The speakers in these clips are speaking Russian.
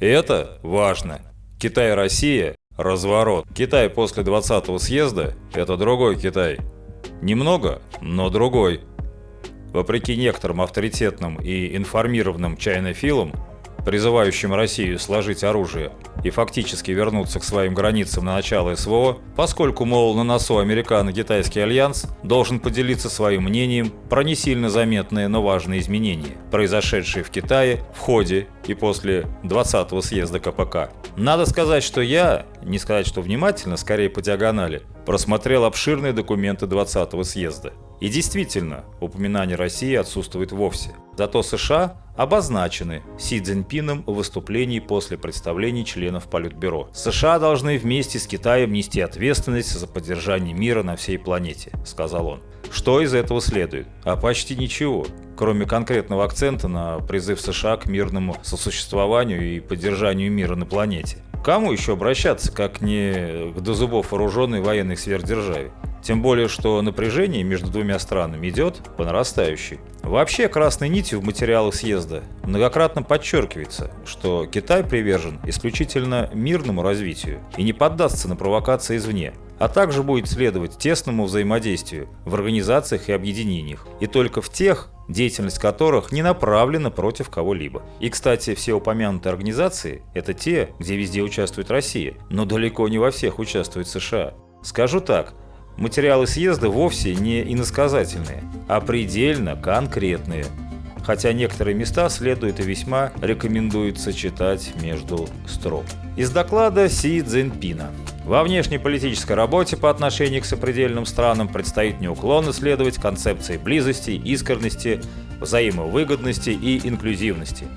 Это важно. Китай и Россия – разворот. Китай после 20-го съезда – это другой Китай. Немного, но другой. Вопреки некоторым авторитетным и информированным чайнофилам, призывающим Россию сложить оружие и фактически вернуться к своим границам на начало СВО, поскольку, мол, на носу американо-китайский альянс должен поделиться своим мнением про не сильно заметные, но важные изменения, произошедшие в Китае в ходе и после 20-го съезда КПК. Надо сказать, что я, не сказать, что внимательно, скорее по диагонали, просмотрел обширные документы 20-го съезда. И действительно, упоминание России отсутствует вовсе. Зато США обозначены Си Цзиньпином в выступлении после представлений членов Политбюро. США должны вместе с Китаем нести ответственность за поддержание мира на всей планете, сказал он. Что из этого следует? А почти ничего, кроме конкретного акцента на призыв США к мирному сосуществованию и поддержанию мира на планете. Кому еще обращаться, как не к до зубов вооруженной военной сверхдержаве? Тем более, что напряжение между двумя странами идет по нарастающей. Вообще, красной нитью в материалах съезда многократно подчеркивается, что Китай привержен исключительно мирному развитию и не поддастся на провокации извне, а также будет следовать тесному взаимодействию в организациях и объединениях, и только в тех, деятельность которых не направлена против кого-либо. И, кстати, все упомянутые организации – это те, где везде участвует Россия, но далеко не во всех участвует США. Скажу так, Материалы съезда вовсе не иносказательные, а предельно конкретные, хотя некоторые места следует и весьма рекомендуется читать между строк. Из доклада Си Цзиньпина. Во внешнеполитической работе по отношению к сопредельным странам предстоит неуклонно следовать концепции близости, искренности, взаимовыгодности и инклюзивности,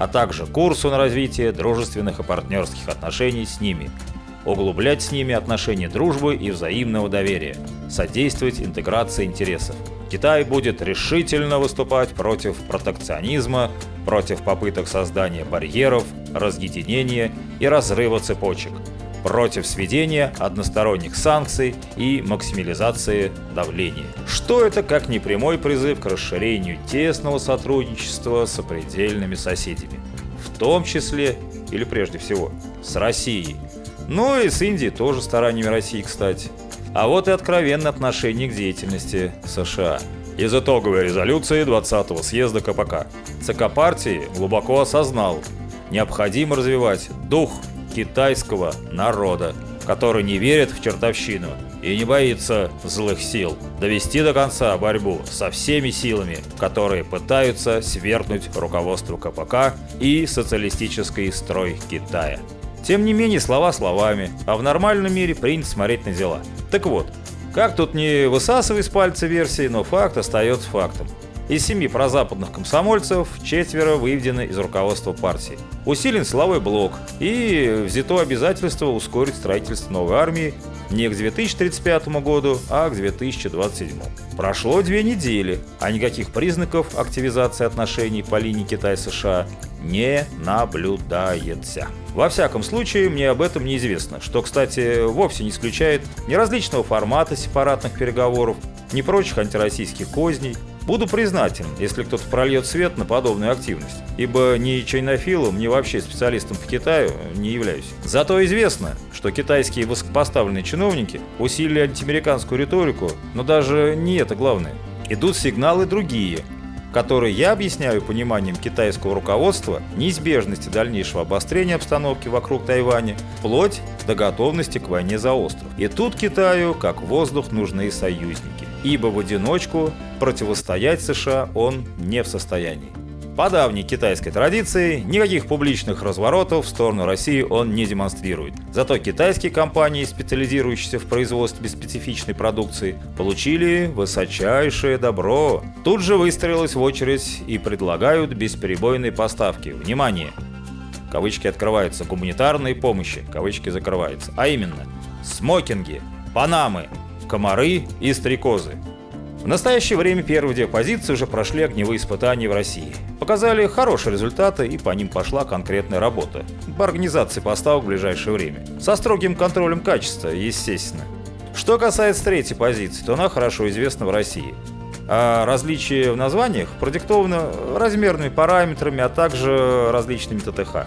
а также курсу на развитие дружественных и партнерских отношений с ними – углублять с ними отношения дружбы и взаимного доверия, содействовать интеграции интересов. Китай будет решительно выступать против протекционизма, против попыток создания барьеров, разъединения и разрыва цепочек, против сведения односторонних санкций и максимализации давления. Что это как не прямой призыв к расширению тесного сотрудничества с сопредельными соседями, в том числе, или прежде всего, с Россией, ну и с Индией тоже стараниями России, кстати. А вот и откровенное отношение к деятельности США. Из итоговой резолюции 20-го съезда КПК ЦК партии глубоко осознал, необходимо развивать дух китайского народа, который не верит в чертовщину и не боится злых сил, довести до конца борьбу со всеми силами, которые пытаются свергнуть руководство КПК и социалистический строй Китая. Тем не менее, слова словами, а в нормальном мире принято смотреть на дела. Так вот, как тут не высасывай с пальца версии, но факт остается фактом. Из семи прозападных комсомольцев четверо выведены из руководства партии. Усилен силовой блок и взято обязательство ускорить строительство новой армии не к 2035 году, а к 2027. Прошло две недели, а никаких признаков активизации отношений по линии Китай-США не наблюдается. Во всяком случае, мне об этом неизвестно, что, кстати, вовсе не исключает ни различного формата сепаратных переговоров, ни прочих антироссийских козней. Буду признателен, если кто-то прольет свет на подобную активность, ибо ни чайнофилом, ни вообще специалистом по Китаю не являюсь. Зато известно, что китайские высокопоставленные чиновники усилили антиамериканскую риторику, но даже не это главное. Идут сигналы другие, которые я объясняю пониманием китайского руководства неизбежности дальнейшего обострения обстановки вокруг Тайваня, вплоть до готовности к войне за остров. И тут Китаю, как воздух, нужны союзники, ибо в одиночку противостоять США он не в состоянии. По давней китайской традиции, никаких публичных разворотов в сторону России он не демонстрирует. Зато китайские компании, специализирующиеся в производстве специфичной продукции, получили высочайшее добро. Тут же выстроилась в очередь и предлагают бесперебойные поставки. Внимание! Кавычки открываются. Гуманитарной помощи. Кавычки закрываются. А именно, смокинги, панамы, комары и стрекозы. В настоящее время первые две позиции уже прошли огневые испытания в России. Показали хорошие результаты и по ним пошла конкретная работа по организации поставок в ближайшее время. Со строгим контролем качества, естественно. Что касается третьей позиции, то она хорошо известна в России. А различия в названиях продиктованы размерными параметрами, а также различными ТТХ.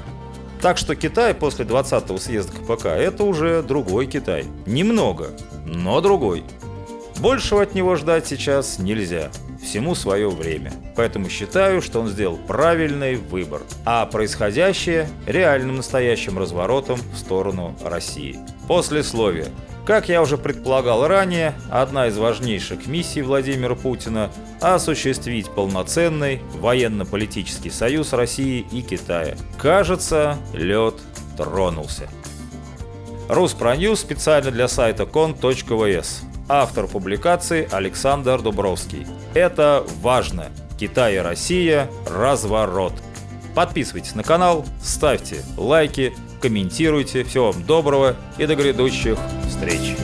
Так что Китай после 20-го съезда КПК – это уже другой Китай. Немного, но другой. Большего от него ждать сейчас нельзя. Всему свое время. Поэтому считаю, что он сделал правильный выбор. А происходящее – реальным настоящим разворотом в сторону России. Послесловие. Как я уже предполагал ранее, одна из важнейших миссий Владимира Путина – осуществить полноценный военно-политический союз России и Китая. Кажется, лед тронулся. Руспроньюз специально для сайта кон.вс. Автор публикации Александр Дубровский. Это важно. Китай и Россия – разворот. Подписывайтесь на канал, ставьте лайки, комментируйте. Всего вам доброго и до грядущих встреч!